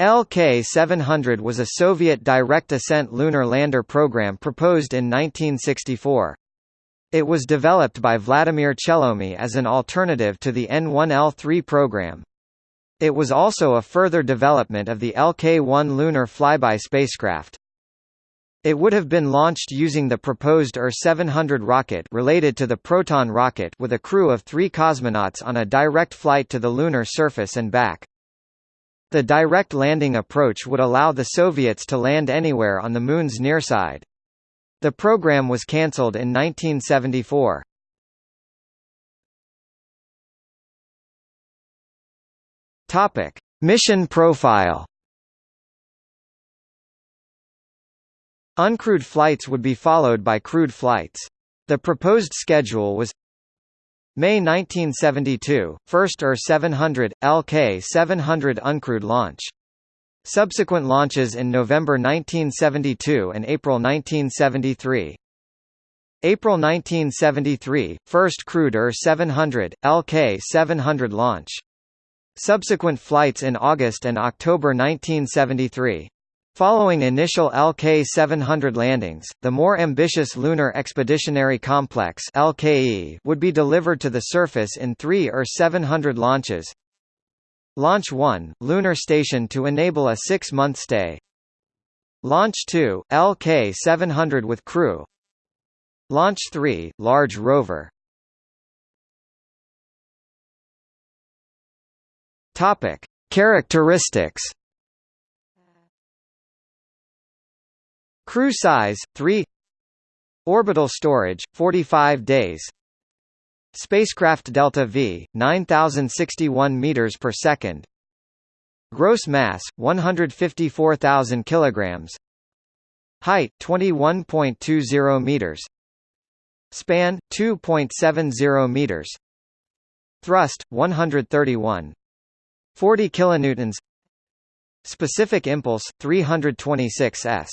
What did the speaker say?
LK-700 was a Soviet direct ascent lunar lander program proposed in 1964. It was developed by Vladimir Chelomey as an alternative to the N-1L3 program. It was also a further development of the LK-1 lunar flyby spacecraft. It would have been launched using the proposed UR-700 rocket related to the Proton rocket with a crew of three cosmonauts on a direct flight to the lunar surface and back. The direct landing approach would allow the Soviets to land anywhere on the Moon's near side. The program was cancelled in 1974. Topic: Mission profile. Uncrewed flights would be followed by crewed flights. The proposed schedule was May 1972, first UR-700, LK-700 uncrewed launch. Subsequent launches in November 1972 and April 1973. April 1973, first crewed UR-700, LK-700 launch. Subsequent flights in August and October 1973. Following initial LK-700 landings, the more ambitious Lunar Expeditionary Complex (LKE) would be delivered to the surface in 3 UR-700 launches. Launch 1, lunar station to enable a 6-month stay. Launch 2, LK-700 with crew. Launch 3, large rover. Characteristics Crew size 3 Orbital storage 45 days. Spacecraft delta V 9061 meters per second. Gross mass 154,000 kilograms. Height 21.20 meters. Span 2.70 meters. Thrust 131 40 kilonewtons. Specific impulse 326 s